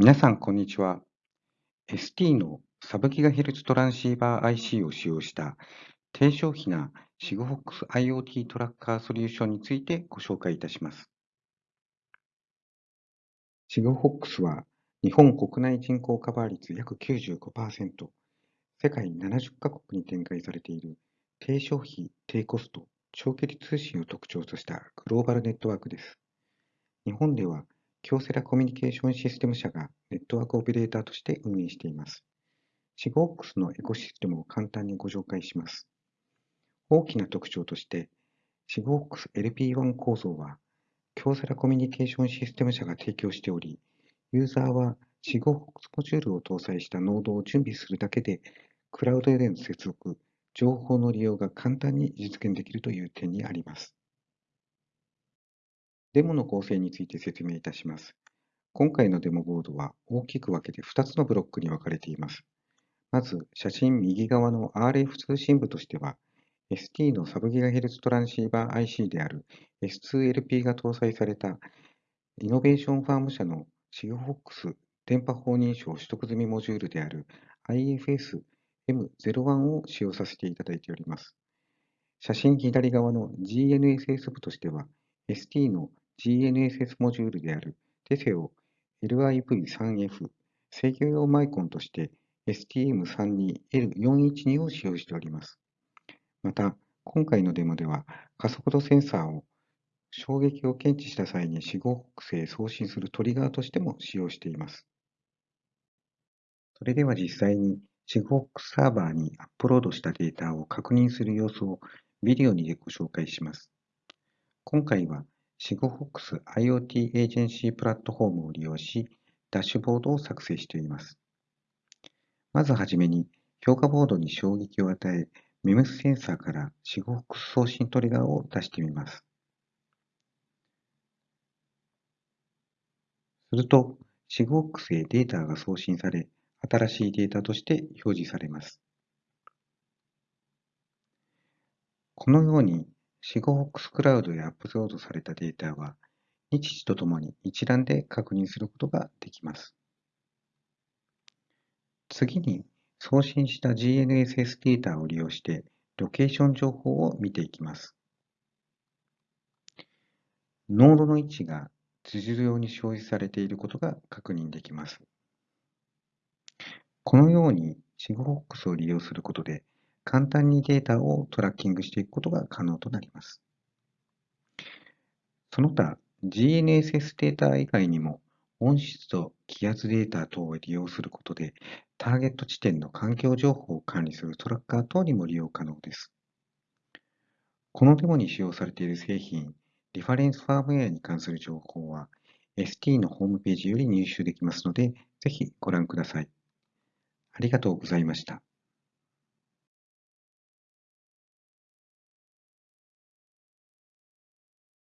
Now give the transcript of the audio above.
皆さん、こんにちは。ST のサブギガヘルツトランシーバー IC を使用した低消費な SIGFOX IoT トラッカーソリューションについてご紹介いたします。SIGFOX は日本国内人口カバー率約95%、世界70カ国に展開されている低消費、低コスト、長距離通信を特徴としたグローバルネットワークです。日本では京セラコミュニケーションシステム社がネットワークオペレーターとして運営しています。シゴークスのエコシステムを簡単にご紹介します。大きな特徴として、シゴークス LP1 構造は、京セラコミュニケーションシステム社が提供しており、ユーザーはシゴークスモジュールを搭載したノードを準備するだけで、クラウドへの接続、情報の利用が簡単に実現できるという点にあります。デモの構成について説明いたします。今回のデモボードは大きく分けて2つのブロックに分かれています。まず、写真右側の RF 通信部としては、ST のサブギガヘルツトランシーバー IC である S2LP が搭載されたイノベーションファーム社の SIGFOX 電波法認証取得済みモジュールである IFS-M01 を使用させていただいております。写真左側の GNSS 部としては、ST の GNSS モジュールであるテセオ LIV3F 制御用マイコンとして STM32L412 を使用しております。また、今回のデモでは加速度センサーを衝撃を検知した際に死後北西へ送信するトリガーとしても使用しています。それでは実際にシグホックサーバーにアップロードしたデータを確認する様子をビデオにでご紹介します。今回は SIGFOX IoT エージェンシープラットフォームを利用し、ダッシュボードを作成しています。まずはじめに、評価ボードに衝撃を与え、MEMS センサーから SIGFOX 送信トリガーを出してみます。すると、SIGFOX へデータが送信され、新しいデータとして表示されます。このようにシゴホックスクラウドへアップロードされたデータは、日時とともに一覧で確認することができます。次に、送信した GNSS データを利用して、ロケーション情報を見ていきます。ノードの位置が図上に表示されていることが確認できます。このように SIGFOX を利用することで、簡単にデータをトラッキングしていくことが可能となります。その他、GNSS データ以外にも、音質と気圧データ等を利用することで、ターゲット地点の環境情報を管理するトラッカー等にも利用可能です。このデモに使用されている製品、リファレンスファームウェアに関する情報は、ST のホームページより入手できますので、ぜひご覧ください。ありがとうございました。